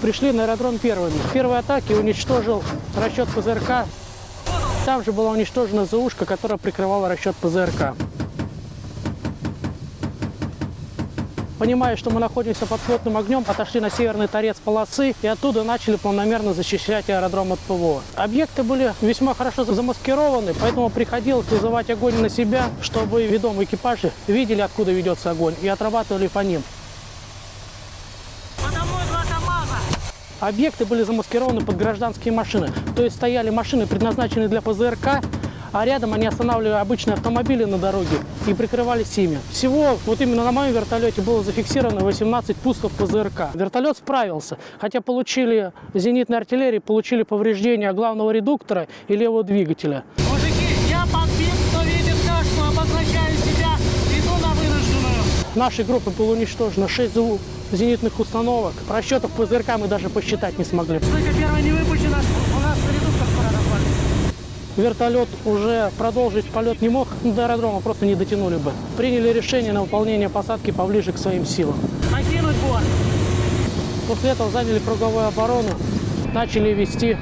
пришли на аэродром первыми. В первой атаке уничтожил расчет ПЗРК. Там же была уничтожена ЗУшка, которая прикрывала расчет ПЗРК. Понимая, что мы находимся под плотным огнем, отошли на северный торец полосы и оттуда начали планомерно защищать аэродром от ПВО. Объекты были весьма хорошо замаскированы, поэтому приходилось вызывать огонь на себя, чтобы ведомые экипажи видели, откуда ведется огонь, и отрабатывали по ним. Объекты были замаскированы под гражданские машины, то есть стояли машины, предназначенные для ПЗРК, а рядом они останавливали обычные автомобили на дороге и прикрывались ими. Всего вот именно на моем вертолете было зафиксировано 18 пусков ПЗРК. Вертолет справился, хотя получили зенитной артиллерии, получили повреждения главного редуктора и левого двигателя. Мужики, Нашей группы было уничтожено 6 ЗУ зенитных установок. Расчетов ПЗРК мы даже посчитать не смогли. Только первая не выпущена, у нас редуктор скоро развалится. Вертолет уже продолжить полет не мог, до аэродрома просто не дотянули бы. Приняли решение на выполнение посадки поближе к своим силам. Покинуть борт. После этого заняли круговую оборону, начали вести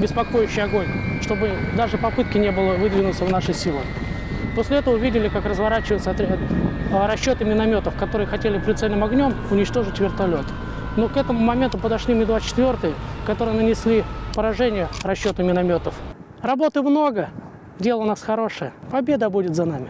беспокоящий огонь, чтобы даже попытки не было выдвинуться в наши силы. После этого увидели, как разворачиваются отряд, а, расчеты минометов, которые хотели прицельным огнем уничтожить вертолет. Но к этому моменту подошли Ми-24, которые нанесли поражение расчету минометов. Работы много, дело у нас хорошее. Победа будет за нами.